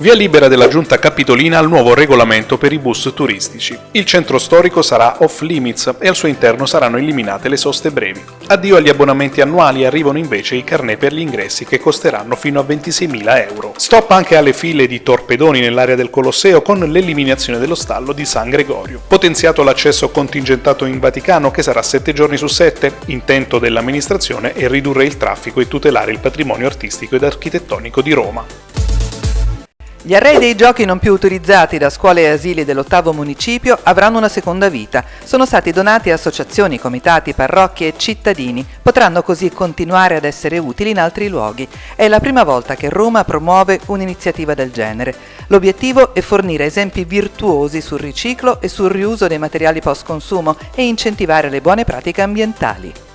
Via libera della giunta capitolina al nuovo regolamento per i bus turistici. Il centro storico sarà off limits e al suo interno saranno eliminate le soste brevi. Addio agli abbonamenti annuali arrivano invece i carnet per gli ingressi che costeranno fino a 26.000 euro. Stop anche alle file di torpedoni nell'area del Colosseo con l'eliminazione dello stallo di San Gregorio. Potenziato l'accesso contingentato in Vaticano che sarà 7 giorni su 7. Intento dell'amministrazione è ridurre il traffico e tutelare il patrimonio artistico ed architettonico di Roma. Gli arrei dei giochi non più utilizzati da scuole e asili dell'ottavo municipio avranno una seconda vita. Sono stati donati a associazioni, comitati, parrocchie e cittadini. Potranno così continuare ad essere utili in altri luoghi. È la prima volta che Roma promuove un'iniziativa del genere. L'obiettivo è fornire esempi virtuosi sul riciclo e sul riuso dei materiali post consumo e incentivare le buone pratiche ambientali.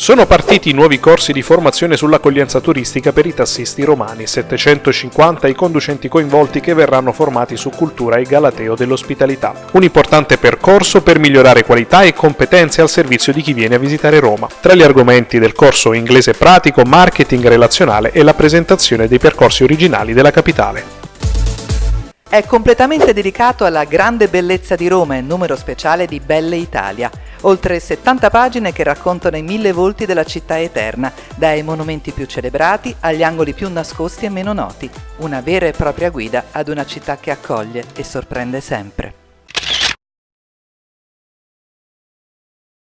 Sono partiti nuovi corsi di formazione sull'accoglienza turistica per i tassisti romani, 750 i conducenti coinvolti che verranno formati su cultura e galateo dell'ospitalità. Un importante percorso per migliorare qualità e competenze al servizio di chi viene a visitare Roma. Tra gli argomenti del corso inglese pratico, marketing relazionale e la presentazione dei percorsi originali della capitale. È completamente dedicato alla grande bellezza di Roma e numero speciale di Belle Italia. Oltre 70 pagine che raccontano i mille volti della città eterna, dai monumenti più celebrati agli angoli più nascosti e meno noti. Una vera e propria guida ad una città che accoglie e sorprende sempre.